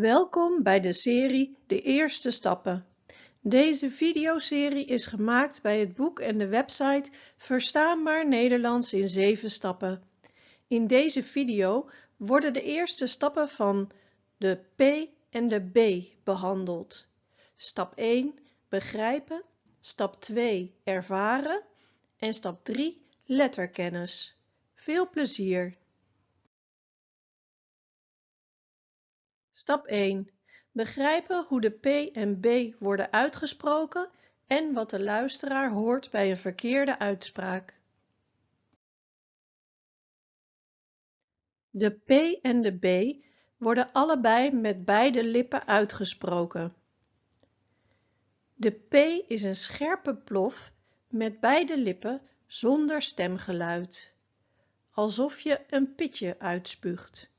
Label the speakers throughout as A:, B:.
A: Welkom bij de serie De Eerste Stappen. Deze videoserie is gemaakt bij het boek en de website Verstaanbaar Nederlands in 7 stappen. In deze video worden de eerste stappen van de P en de B behandeld. Stap 1 begrijpen, stap 2 ervaren en stap 3 letterkennis. Veel plezier! Stap 1. Begrijpen hoe de P en B worden uitgesproken en wat de luisteraar hoort bij een verkeerde uitspraak. De P en de B worden allebei met beide lippen uitgesproken. De P is een scherpe plof met beide lippen zonder stemgeluid, alsof je een pitje uitspuugt.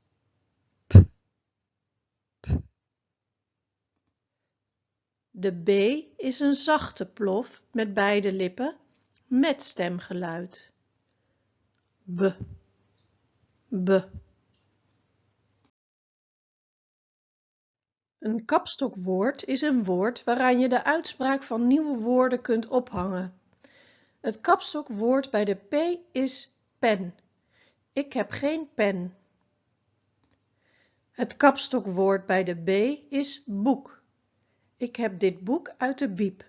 A: De B is een zachte plof met beide lippen met stemgeluid. B, b. Een kapstokwoord is een woord waaraan je de uitspraak van nieuwe woorden kunt ophangen. Het kapstokwoord bij de P is pen. Ik heb geen pen. Het kapstokwoord bij de B is boek. Ik heb dit boek uit de bieb.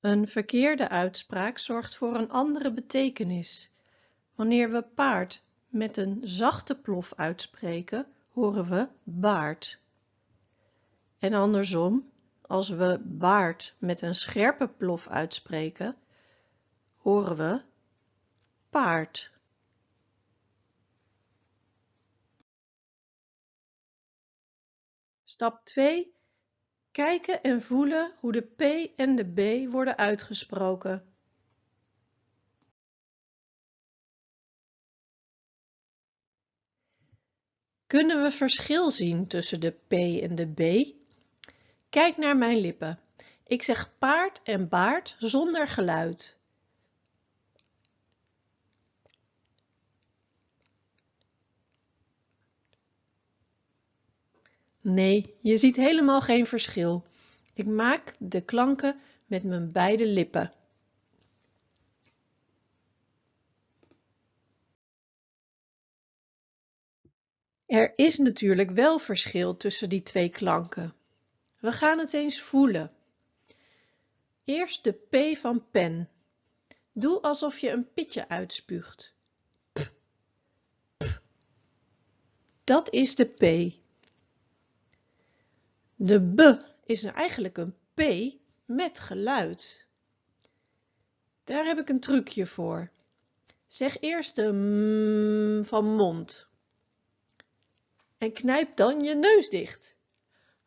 A: Een verkeerde uitspraak zorgt voor een andere betekenis. Wanneer we paard met een zachte plof uitspreken, horen we baard. En andersom, als we baard met een scherpe plof uitspreken, horen we paard. Stap 2. Kijken en voelen hoe de P en de B worden uitgesproken. Kunnen we verschil zien tussen de P en de B? Kijk naar mijn lippen. Ik zeg paard en baard zonder geluid. Nee, je ziet helemaal geen verschil. Ik maak de klanken met mijn beide lippen. Er is natuurlijk wel verschil tussen die twee klanken. We gaan het eens voelen. Eerst de P van pen. Doe alsof je een pitje uitspuugt. Dat is de P. De b is eigenlijk een p met geluid. Daar heb ik een trucje voor. Zeg eerst de m van mond. En knijp dan je neus dicht.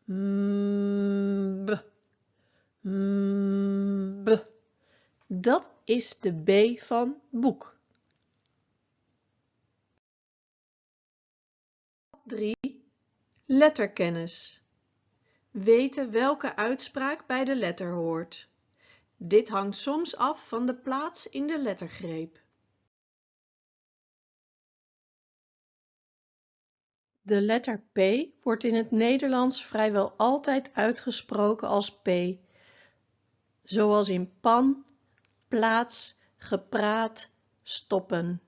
A: M, b. M, b. Dat is de B van boek. 3. Letterkennis weten welke uitspraak bij de letter hoort. Dit hangt soms af van de plaats in de lettergreep. De letter P wordt in het Nederlands vrijwel altijd uitgesproken als P, zoals in pan, plaats, gepraat, stoppen.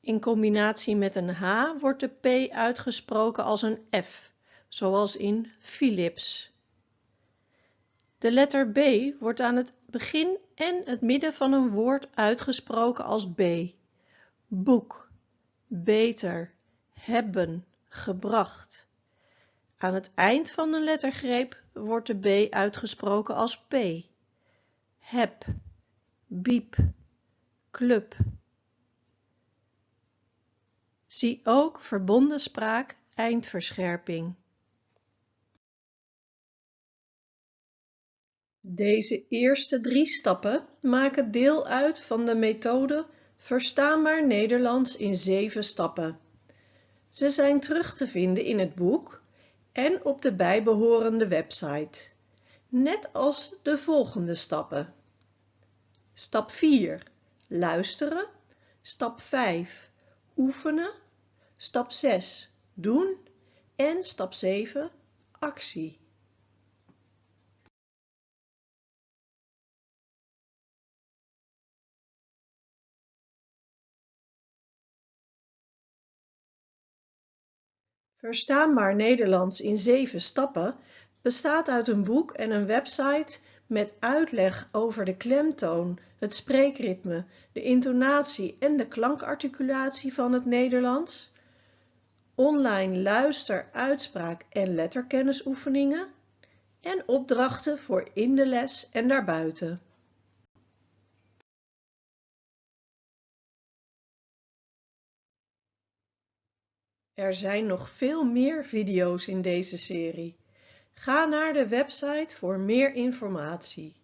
A: In combinatie met een H wordt de P uitgesproken als een F zoals in Philips. De letter B wordt aan het begin en het midden van een woord uitgesproken als B. Boek, beter, hebben, gebracht. Aan het eind van een lettergreep wordt de B uitgesproken als P. Heb, biep, club. Zie ook verbonden spraak eindverscherping. Deze eerste drie stappen maken deel uit van de methode Verstaanbaar Nederlands in 7 stappen. Ze zijn terug te vinden in het boek en op de bijbehorende website, net als de volgende stappen. Stap 4. Luisteren. Stap 5. oefenen, stap 6 doen en stap 7 actie. Verstaanbaar Nederlands in 7 stappen bestaat uit een boek en een website met uitleg over de klemtoon, het spreekritme, de intonatie en de klankarticulatie van het Nederlands, online luister-, uitspraak- en letterkennisoefeningen en opdrachten voor in de les en daarbuiten. Er zijn nog veel meer video's in deze serie. Ga naar de website voor meer informatie.